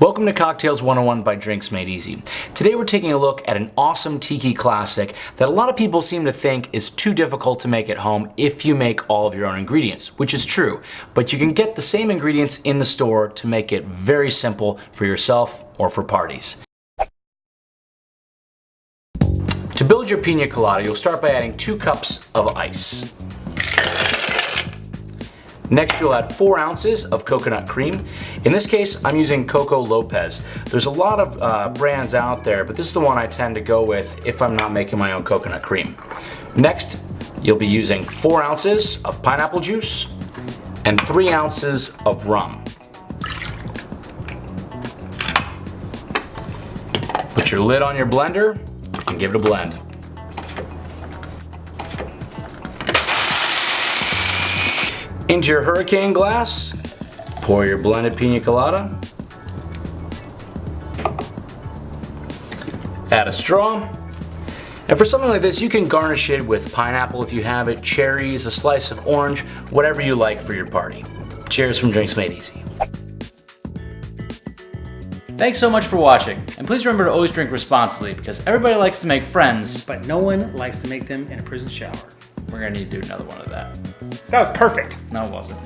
Welcome to Cocktails 101 by Drinks Made Easy. Today we're taking a look at an awesome tiki classic that a lot of people seem to think is too difficult to make at home if you make all of your own ingredients, which is true. But you can get the same ingredients in the store to make it very simple for yourself or for parties. To build your pina colada, you'll start by adding two cups of ice. Next, you'll add four ounces of coconut cream. In this case, I'm using Coco Lopez. There's a lot of uh, brands out there, but this is the one I tend to go with if I'm not making my own coconut cream. Next, you'll be using four ounces of pineapple juice and three ounces of rum. Put your lid on your blender and give it a blend. Into your hurricane glass, pour your blended pina colada. Add a straw. And for something like this, you can garnish it with pineapple if you have it, cherries, a slice of orange, whatever you like for your party. Cheers from Drinks Made Easy. Thanks so much for watching, and please remember to always drink responsibly because everybody likes to make friends. But no one likes to make them in a prison shower. We're gonna need to do another one of that. That was perfect. No, it wasn't.